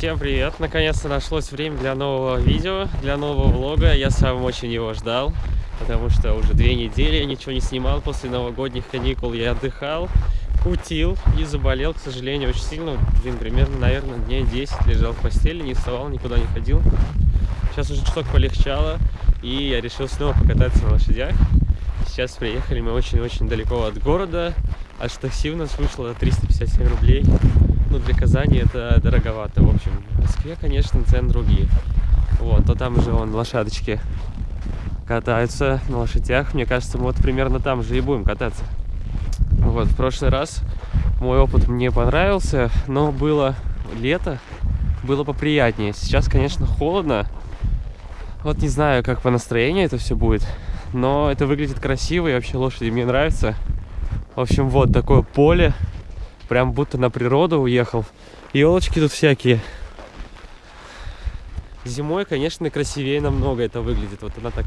Всем привет! Наконец-то нашлось время для нового видео, для нового влога. Я сам очень его ждал, потому что уже две недели я ничего не снимал после новогодних каникул. Я отдыхал, кутил и заболел, к сожалению, очень сильно. Блин, примерно, наверное, дней 10 лежал в постели, не вставал, никуда не ходил. Сейчас уже чуток полегчало, и я решил снова покататься на лошадях. Сейчас приехали мы очень-очень далеко от города. Аж такси у нас вышло 357 рублей. Ну, для Казани это дороговато, в общем. В Москве, конечно, цены другие. Вот, то там уже вон лошадочки катаются на лошадях. Мне кажется, мы вот примерно там же и будем кататься. Вот, в прошлый раз мой опыт мне понравился, но было лето, было поприятнее. Сейчас, конечно, холодно. Вот не знаю, как по настроению это все будет, но это выглядит красиво, и вообще лошади мне нравятся. В общем, вот такое поле, прям будто на природу уехал. Елочки тут всякие. Зимой, конечно, красивее намного это выглядит. Вот она так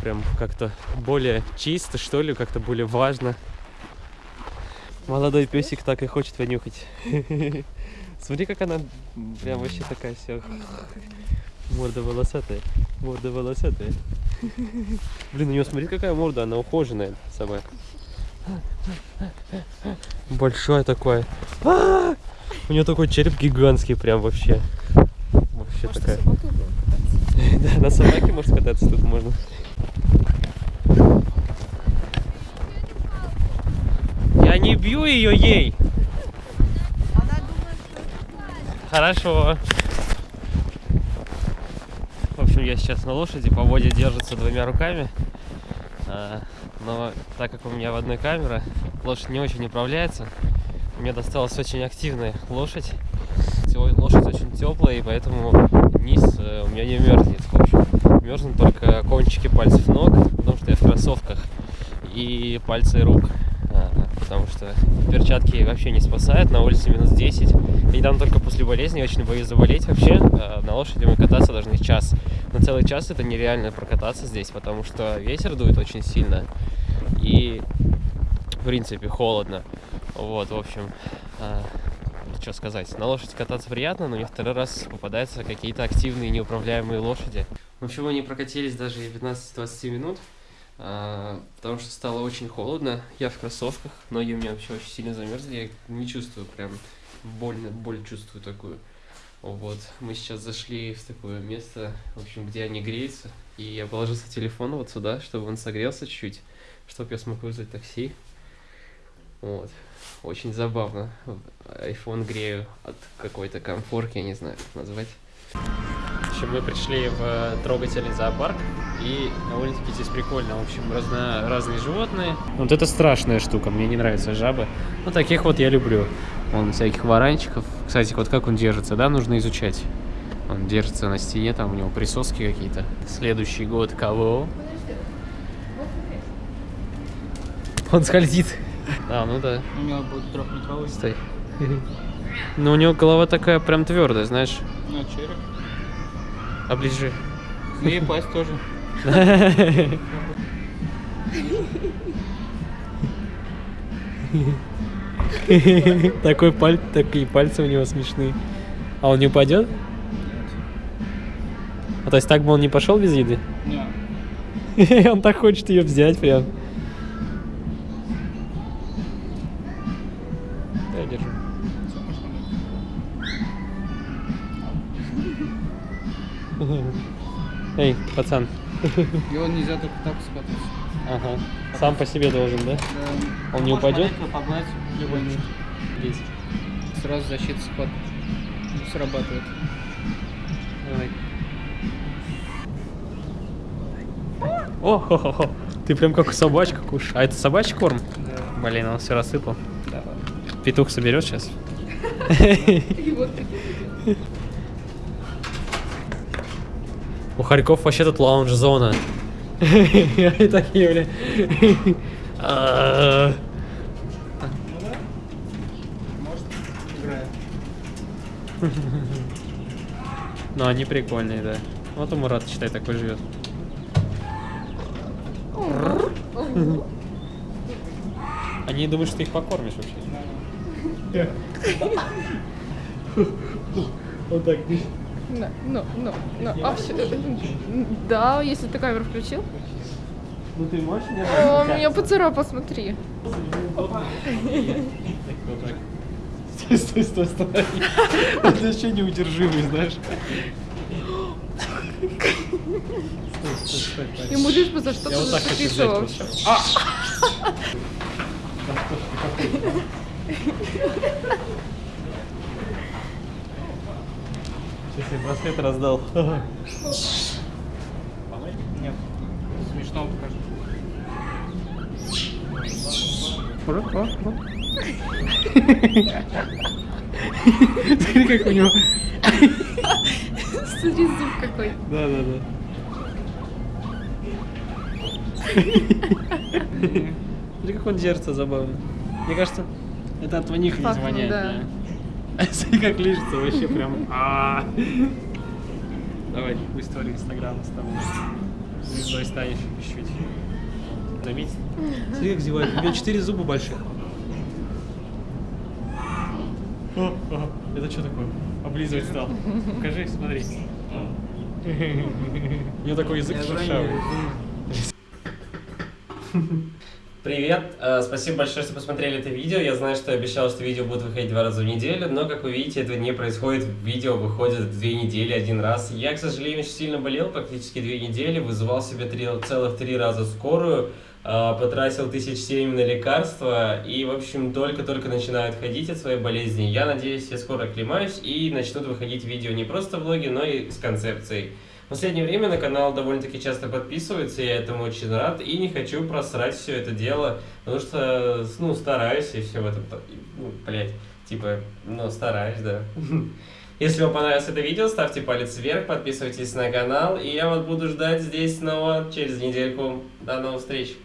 прям как-то более чисто, что ли, как-то более важно. Молодой песик так и хочет понюхать. Смотри, как она прям вообще такая вся Морда волосатая. Морда волосатая. Блин, у нее смотри, какая морда, она ухоженная собака. Большой такой. А! У нее такой череп гигантский, прям вообще. Вообще Может, такая. Да, на собаке может кататься тут можно. Я не бью ее ей. Хорошо. В общем, я сейчас на лошади, по воде держится двумя руками. А, Но так как у меня в одной камера, лошадь не очень управляется. Мне досталась очень активная лошадь. Лошадь очень теплая, и поэтому низ э, у меня не мерзнет. В общем, мерзнут только кончики пальцев ног, потому что я в кроссовках, и пальцы рук. А, Потому что перчатки вообще не спасают, на улице минус 10. Недавно только после болезни очень боюсь заболеть вообще. А, На лошади мы кататься должны час. На целый час это нереально прокататься здесь, потому что ветер дует очень сильно. И, в принципе, холодно. Вот, в общем, а, что сказать. На лошади кататься приятно, но мне второй раз попадаются какие-то активные неуправляемые лошади. В общем, мы не прокатились даже и 15-20 минут, а, потому что стало очень холодно. Я в кроссовках, ноги у меня вообще очень сильно замерзли, я не чувствую прям больно, боль чувствую такую. Вот, мы сейчас зашли в такое место, в общем, где они греются, и я положил свой телефон вот сюда, чтобы он согрелся чуть-чуть, чтобы я смог вызвать такси. Вот. Очень забавно. iPhone грею от какой-то комфорки, я не знаю, как назвать. В общем, мы пришли в трогательный зоопарк, и довольно-таки здесь прикольно. В общем, разно, разные животные. Вот это страшная штука, мне не нравятся жабы. Ну, таких вот я люблю. Вон всяких варанчиков. Кстати, вот как он держится, да, нужно изучать. Он держится на стене, там у него присоски какие-то. Следующий год кого? Он скользит. А, ну да. У него будет трехметровый. Стой. Но у него голова такая прям твердая, знаешь. Ну, череп. Оближи. Ну и пасть тоже. Такой паль... Такие пальцы у него смешные. А он не упадет? А то есть так бы он не пошел без еды? Не. Он так хочет ее взять прям. Да, я держу. Эй, пацан. Его нельзя только так скатывать. Ага. Сам по себе должен, да? Да. Он не упадет? любой Мгм. Есть. Сразу защита спад... срабатывает. Давай. О, хо -хо -хо. ты прям как собачка кушаешь. А это собачий корм? Да. Блин, он все рассыпал. Давай. Петух соберет сейчас. У Харьков вообще тут лаунж-зона. И такие, бля. А, Может, играет. Ну, они прикольные, да. Вот у Мурата, считай, такой живет. Они думают, что ты их покормишь вообще. Вот так. Ну, ну, ну, ну, а всё- э, Да, если ты камеру включил. Ну ты можешь мне О, меня поцарапал, смотри. Вот так. Стой, стой, стой, стой. Это еще неудержимый, знаешь. Ему лишь бы за что-то вот зацепиться взять вообще. Да что ж ты какой? Сейчас я браслет раздал. Нет. Смешно покажу. Смотри, как у него. Смотри, зуб какой. Да, да, да. Смотри, как он держится забавно. Мне кажется, это от них не Пахнет, воняет. да. Смотри, как лижется вообще прям. А. Давай, в истории Инстаграма с тобой. Звездой станешь чуть-чуть. Заметь? Смотри, как зевает. У него четыре зуба больших. О. Это что такое? Облизывать стал. Покажи, смотри. У него такой язык шершавый. Привет, э, спасибо большое, что посмотрели это видео. Я знаю, что я обещал, что видео будут выходить два раза в неделю, но, как вы видите, этого не происходит. Видео выходит две недели один раз. Я, к сожалению, очень сильно болел, практически две недели, вызывал себе три, целых три раза скорую, э, потратил тысяч семь на лекарства и, в общем, только-только начинаю отходить от своей болезни. Я надеюсь, я скоро оклемаюсь и начнут выходить видео не просто влоги, но и с концепцией. В последнее время на канал довольно-таки часто подписываются, я этому очень рад и не хочу просрать все это дело, потому что, ну, стараюсь и все в этом, ну, блять, типа, ну, стараюсь, да. Если вам понравилось это видео, ставьте палец вверх, подписывайтесь на канал, и я вас буду ждать здесь снова через недельку. До новых встреч!